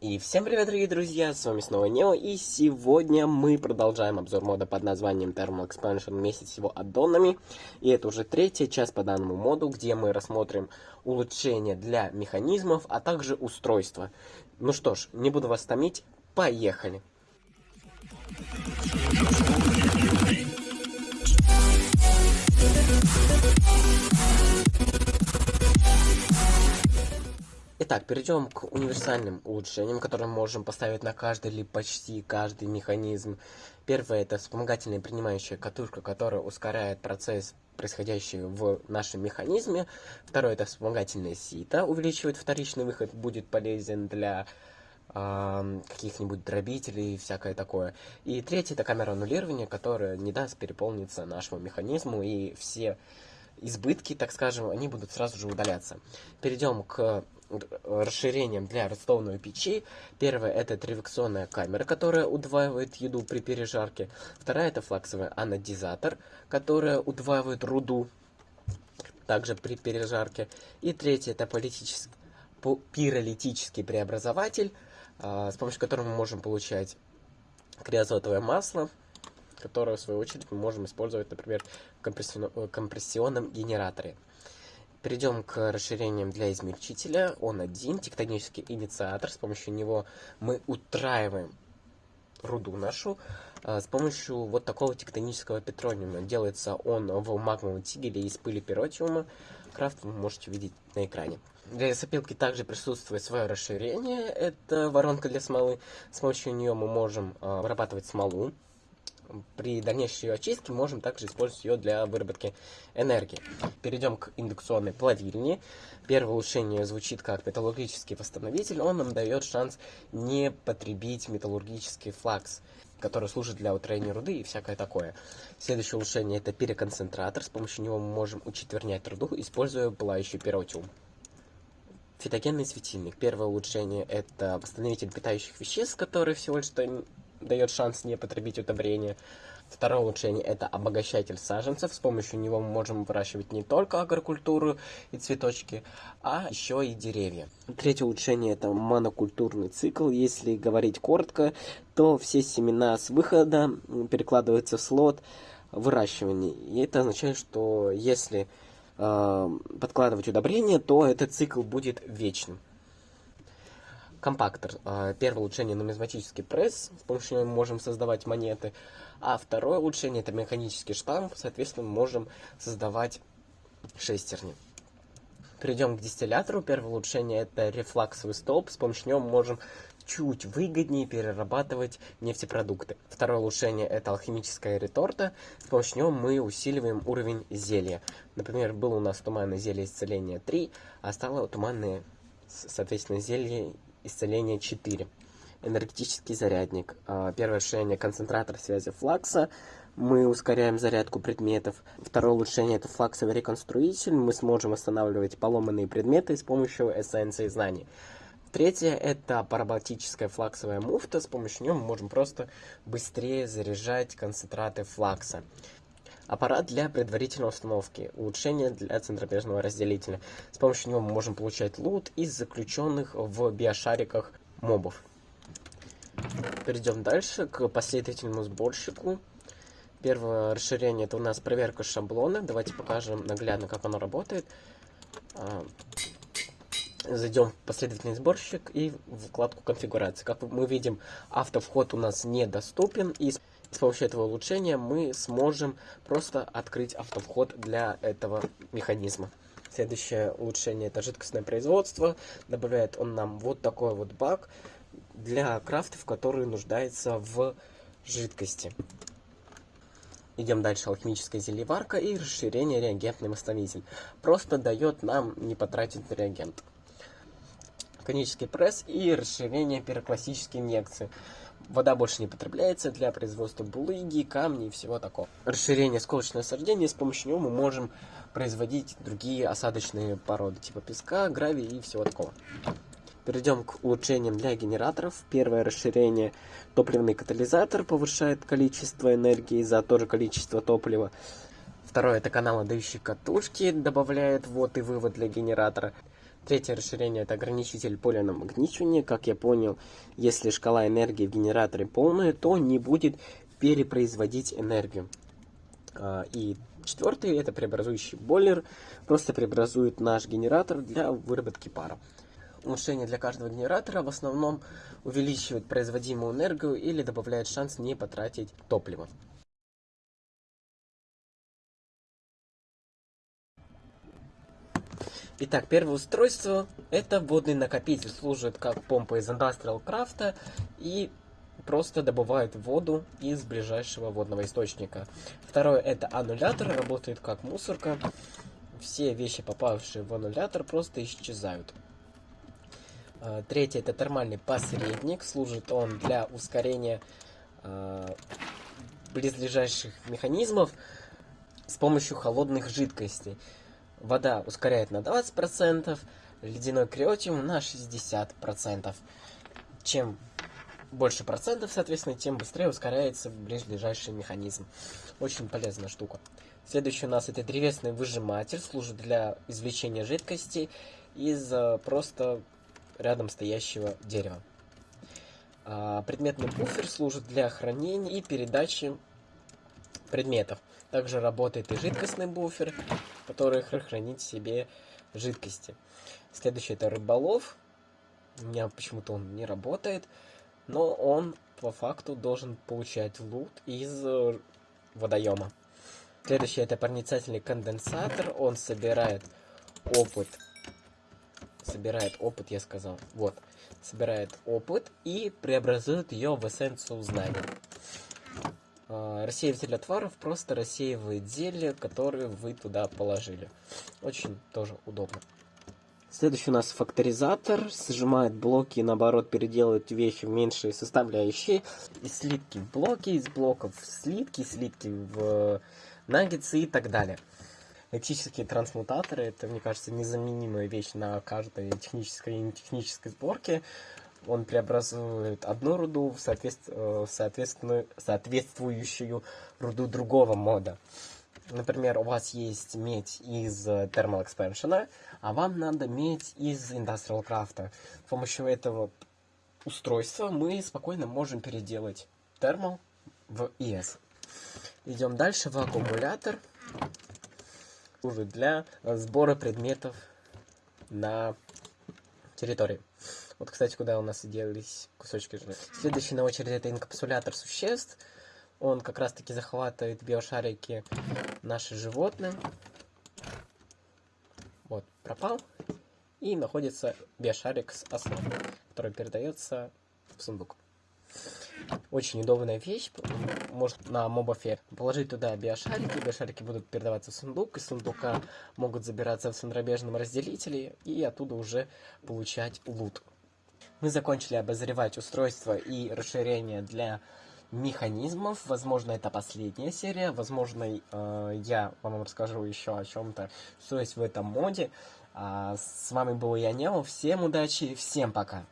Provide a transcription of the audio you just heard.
И всем привет, дорогие друзья, с вами снова Нео, и сегодня мы продолжаем обзор мода под названием Thermal Expansion вместе с его аддонами. И это уже третья часть по данному моду, где мы рассмотрим улучшения для механизмов, а также устройства. Ну что ж, не буду вас томить, поехали! Итак, перейдем к универсальным улучшениям, которые мы можем поставить на каждый или почти каждый механизм. Первое это вспомогательная принимающая катушка, которая ускоряет процесс, происходящий в нашем механизме. Второе это вспомогательное сито, увеличивает вторичный выход, будет полезен для э, каких-нибудь дробителей и всякое такое. И третье это камера аннулирования, которая не даст переполниться нашему механизму и все избытки, так скажем, они будут сразу же удаляться. Перейдем к расширением для ростовной печи. Первое это тревекционная камера, которая удваивает еду при пережарке. Вторая это флаксовый анодизатор, которая удваивает руду также при пережарке. И третье это пиролитический преобразователь, а, с помощью которого мы можем получать криозотовое масло, которое в свою очередь мы можем использовать, например, в компрессионном генераторе. Перейдем к расширениям для измельчителя. Он один, тектонический инициатор. С помощью него мы утраиваем руду нашу а, с помощью вот такого тектонического петрониума. Делается он в магмовом тигеле из пыли пиротиума. Крафт вы можете видеть на экране. Для лесопилки также присутствует свое расширение. Это воронка для смолы. С помощью нее мы можем а, вырабатывать смолу при дальнейшей очистке можем также использовать ее для выработки энергии. Перейдем к индукционной плавильне. Первое улучшение звучит как металлургический восстановитель. Он нам дает шанс не потребить металлургический флакс, который служит для утроения руды и всякое такое. Следующее улучшение это переконцентратор. С помощью него мы можем учетвернять руду, используя пылающий пиротиум. Фитогенный светильник. Первое улучшение это восстановитель питающих веществ, который всего лишь дает шанс не потребить удобрения. Второе улучшение – это обогащатель саженцев. С помощью него мы можем выращивать не только агрокультуру и цветочки, а еще и деревья. Третье улучшение – это монокультурный цикл. Если говорить коротко, то все семена с выхода перекладываются в слот выращивания. И это означает, что если э, подкладывать удобрения, то этот цикл будет вечным компактор. А, первое улучшение нумизматический пресс, с помощью него мы можем создавать монеты. А второе улучшение это механический штамп, соответственно мы можем создавать шестерни. Перейдем к дистиллятору. Первое улучшение это рефлаксовый столб, с помощью него мы можем чуть выгоднее перерабатывать нефтепродукты. Второе улучшение это алхимическая реторта, с помощью него мы усиливаем уровень зелья. Например, было у нас туманное зелье исцеления 3, а стало туманное, соответственно, зелье исцеление 4. Энергетический зарядник. А, первое решение концентратор связи флакса. Мы ускоряем зарядку предметов. Второе улучшение это флаксовый реконструитель. Мы сможем восстанавливать поломанные предметы с помощью эссенции знаний. Третье это параболтическая флаксовая муфта. С помощью нее мы можем просто быстрее заряжать концентраты флакса. Аппарат для предварительной установки. Улучшение для центробежного разделителя. С помощью него мы можем получать лут из заключенных в биошариках мобов. Перейдем дальше к последовательному сборщику. Первое расширение это у нас проверка шаблона. Давайте покажем наглядно, как оно работает. А, зайдем в последовательный сборщик и в вкладку конфигурации. Как мы видим, автовход у нас недоступен. И с помощью этого улучшения мы сможем просто открыть автовход для этого механизма. Следующее улучшение это жидкостное производство. Добавляет он нам вот такой вот бак для крафтов, который нуждается в жидкости. Идем дальше. Алхимическая зельеварка и расширение реагентный восстановитель. Просто дает нам не потратить реагент. Конический пресс и расширение пироклассической инъекции. Вода больше не потребляется для производства булыги, камней и всего такого. Расширение сколочного насаждения, с помощью него мы можем производить другие осадочные породы, типа песка, гравия и всего такого. Перейдем к улучшениям для генераторов. Первое расширение топливный катализатор повышает количество энергии за то же количество топлива. Второе это канал отдающий катушки, добавляет ввод и вывод для генератора. Третье расширение это ограничитель поля намагничивания. Как я понял, если шкала энергии в генераторе полная, то не будет перепроизводить энергию. А, и четвертый это преобразующий бойлер. Просто преобразует наш генератор для выработки пара. Улучшение для каждого генератора в основном увеличивает производимую энергию или добавляет шанс не потратить топливо. Итак, первое устройство это водный накопитель, служит как помпа из Industrial Craft и просто добывает воду из ближайшего водного источника. Второе это аннулятор, работает как мусорка. Все вещи, попавшие в аннулятор, просто исчезают. А, третье это термальный посредник, служит он для ускорения э, близлежащих механизмов с помощью холодных жидкостей. Вода ускоряет на 20%, ледяной криотиум на 60%. Чем больше процентов, соответственно, тем быстрее ускоряется ближайший механизм. Очень полезная штука. Следующий у нас это древесный выжиматель, служит для извлечения жидкости из э, просто рядом стоящего дерева. А, предметный буфер служит для хранения и передачи предметов. Также работает и жидкостный буфер, который хранит в себе жидкости. Следующий это рыболов. У меня почему-то он не работает, но он по факту должен получать лут из э, водоема. Следующий это проницательный конденсатор. Он собирает опыт. Собирает опыт, я сказал. Вот. Собирает опыт и преобразует ее в эссенцию знаний. А, рассеиватель отваров просто рассеивает зелье, которые вы туда положили. Очень тоже удобно. Следующий у нас факторизатор. Сжимает блоки и наоборот переделывает вещи в меньшие составляющие. Из слитки в блоки, из блоков в слитки, слитки в наггетсы и так далее. Электрические трансмутаторы, это, мне кажется, незаменимая вещь на каждой технической и нетехнической сборке он преобразует одну руду в соответственно, соответствующую руду другого мода. Например, у вас есть медь из Thermal Expansion, а вам надо медь из Industrial Craft. С помощью этого устройства мы спокойно можем переделать Thermal в ES. Идем дальше в аккумулятор. Уже для сбора предметов на территории. Вот, кстати, куда у нас делись кусочки жира. Следующий на очереди это инкапсулятор существ. Он как раз таки захватывает биошарики наши животные. Вот, пропал. И находится биошарик с основой, который передается в сундук. Очень удобная вещь, может на мобафе положить туда биошарики, биошарики будут передаваться в сундук, из сундука могут забираться в центробежном разделителе и оттуда уже получать лут. Мы закончили обозревать устройство и расширение для механизмов. Возможно, это последняя серия. Возможно, э, я вам расскажу еще о чем-то, что есть в этом моде. А с вами был я, Немо. Всем удачи, всем пока.